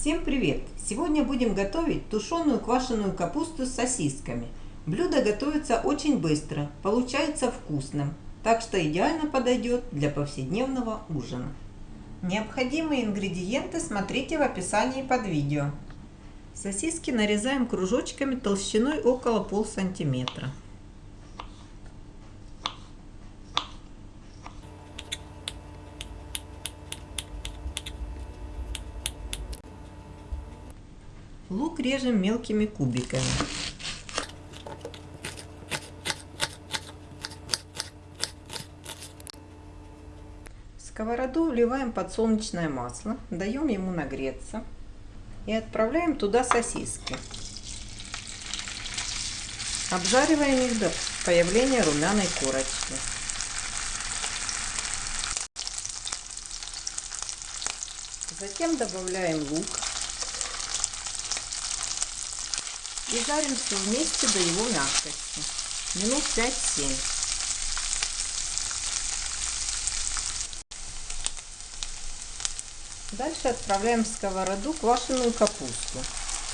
Всем привет! Сегодня будем готовить тушеную квашеную капусту с сосисками. Блюдо готовится очень быстро, получается вкусным, так что идеально подойдет для повседневного ужина. Необходимые ингредиенты смотрите в описании под видео. Сосиски нарезаем кружочками толщиной около пол сантиметра. Лук режем мелкими кубиками. В сковороду вливаем подсолнечное масло, даем ему нагреться и отправляем туда сосиски. Обжариваем их до появления румяной корочки. Затем добавляем лук и жарим все вместе до его мягкости. Минут 5-7. Дальше отправляем в сковороду квашеную капусту.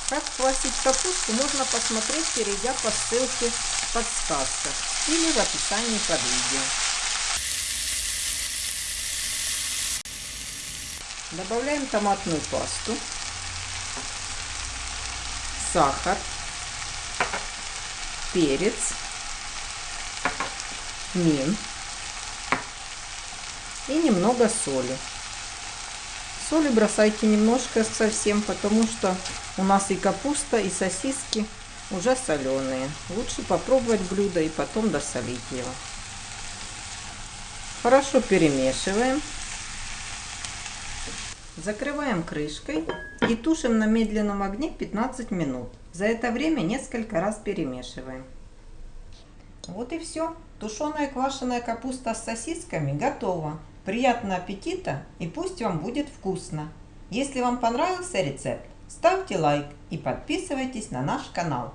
Как квасить капусту можно посмотреть, перейдя по ссылке в подсказках или в описании под видео. Добавляем томатную пасту, сахар, перец, мин и немного соли. Соли бросайте немножко совсем, потому что у нас и капуста, и сосиски уже соленые. Лучше попробовать блюдо и потом досолить его. Хорошо перемешиваем. Закрываем крышкой и тушим на медленном огне 15 минут. За это время несколько раз перемешиваем. Вот и все. Тушеная квашеная капуста с сосисками готова. Приятного аппетита и пусть вам будет вкусно. Если вам понравился рецепт, ставьте лайк и подписывайтесь на наш канал.